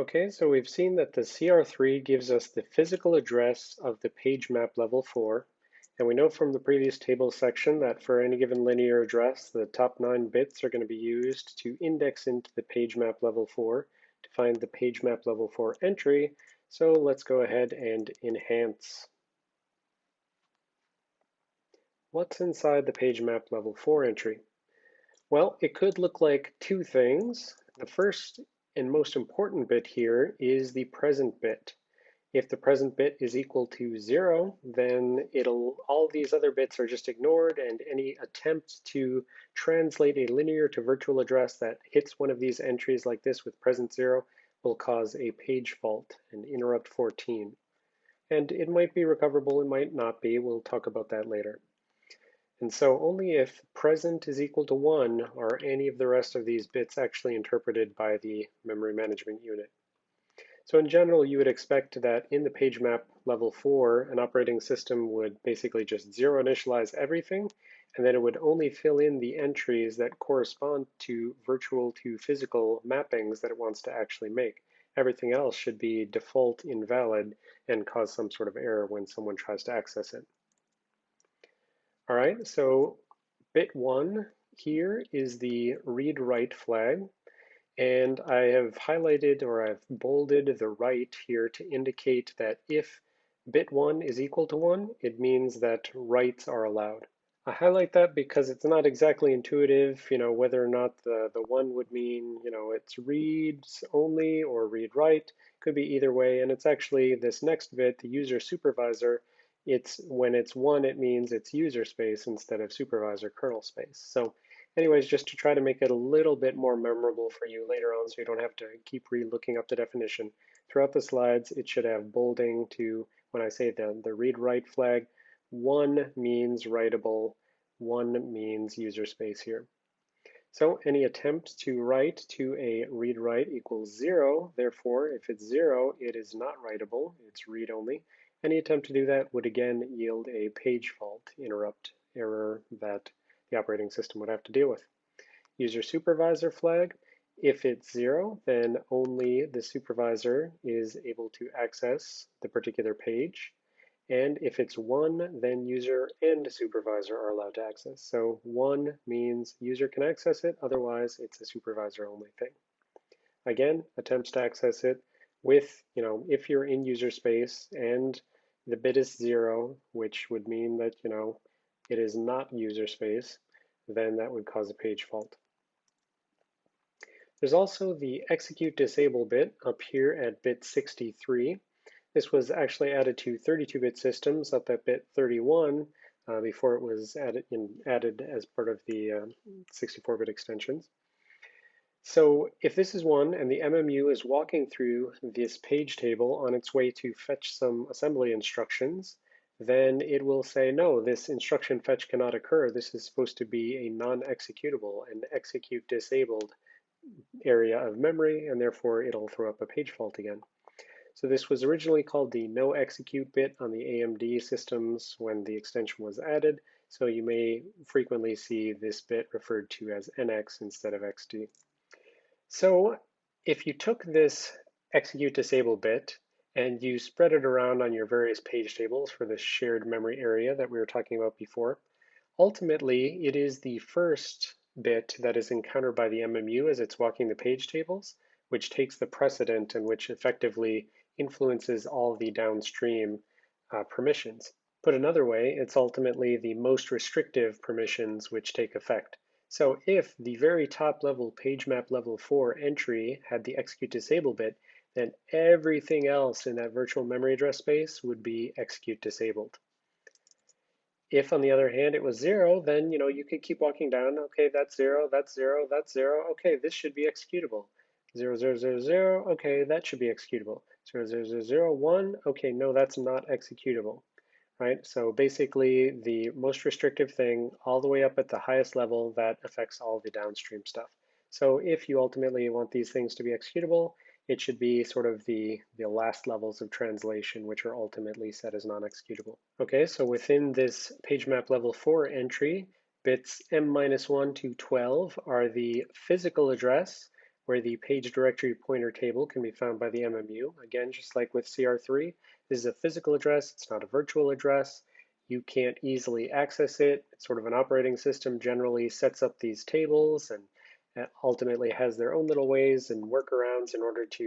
Okay, so we've seen that the CR3 gives us the physical address of the page map level 4. And we know from the previous table section that for any given linear address, the top nine bits are going to be used to index into the page map level 4 to find the page map level 4 entry. So let's go ahead and enhance. What's inside the page map level 4 entry? Well, it could look like two things. The first and most important bit here is the present bit. If the present bit is equal to zero, then it'll all these other bits are just ignored and any attempt to translate a linear to virtual address that hits one of these entries like this with present zero will cause a page fault and interrupt 14. And it might be recoverable, it might not be, we'll talk about that later. And so only if present is equal to 1 are any of the rest of these bits actually interpreted by the memory management unit. So in general, you would expect that in the page map level 4, an operating system would basically just zero initialize everything, and then it would only fill in the entries that correspond to virtual to physical mappings that it wants to actually make. Everything else should be default invalid and cause some sort of error when someone tries to access it. All right, so bit one here is the read write flag. And I have highlighted or I've bolded the right here to indicate that if bit one is equal to one, it means that writes are allowed. I highlight that because it's not exactly intuitive, you know, whether or not the, the one would mean, you know, it's reads only or read write, could be either way. And it's actually this next bit, the user supervisor, it's when it's one, it means it's user space instead of supervisor kernel space. So anyways, just to try to make it a little bit more memorable for you later on so you don't have to keep re-looking up the definition. Throughout the slides, it should have bolding to, when I say the, the read-write flag, one means writable, one means user space here. So any attempt to write to a read-write equals zero. Therefore, if it's zero, it is not writable, it's read-only. Any attempt to do that would again yield a page fault interrupt error that the operating system would have to deal with. User supervisor flag, if it's zero, then only the supervisor is able to access the particular page. And if it's one, then user and supervisor are allowed to access. So one means user can access it, otherwise it's a supervisor only thing. Again, attempts to access it with, you know, if you're in user space and the bit is zero, which would mean that, you know, it is not user space, then that would cause a page fault. There's also the execute disable bit up here at bit 63. This was actually added to 32-bit systems up at bit 31 uh, before it was added, in, added as part of the 64-bit uh, extensions. So if this is one and the MMU is walking through this page table on its way to fetch some assembly instructions, then it will say, no, this instruction fetch cannot occur. This is supposed to be a non-executable, an execute disabled area of memory, and therefore it'll throw up a page fault again. So this was originally called the no execute bit on the AMD systems when the extension was added. So you may frequently see this bit referred to as NX instead of XD. So if you took this execute disable bit and you spread it around on your various page tables for the shared memory area that we were talking about before, ultimately it is the first bit that is encountered by the MMU as it's walking the page tables, which takes the precedent and which effectively influences all the downstream uh, permissions. Put another way, it's ultimately the most restrictive permissions which take effect. So if the very top level page map level 4 entry had the execute disable bit, then everything else in that virtual memory address space would be execute disabled. If on the other hand it was zero, then you know you could keep walking down. Okay, that's zero, that's zero, that's zero. Okay, this should be executable. Zero, zero, zero, zero. Okay, that should be executable. Zero, zero, zero, zero, one. Okay, no, that's not executable right? So basically the most restrictive thing all the way up at the highest level that affects all the downstream stuff. So if you ultimately want these things to be executable, it should be sort of the, the last levels of translation, which are ultimately set as non-executable. Okay, so within this page map level four entry, bits m minus one to 12 are the physical address where the page directory pointer table can be found by the MMU. Again, just like with CR3, this is a physical address, it's not a virtual address. You can't easily access it. It's sort of an operating system generally sets up these tables and ultimately has their own little ways and workarounds in order to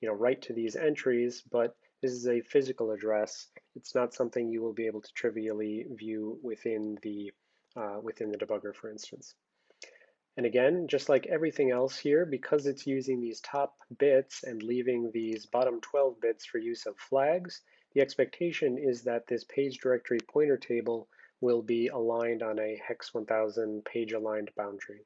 you know, write to these entries, but this is a physical address. It's not something you will be able to trivially view within the, uh, within the debugger, for instance. And again, just like everything else here, because it's using these top bits and leaving these bottom 12 bits for use of flags, the expectation is that this page directory pointer table will be aligned on a hex 1000 page aligned boundary.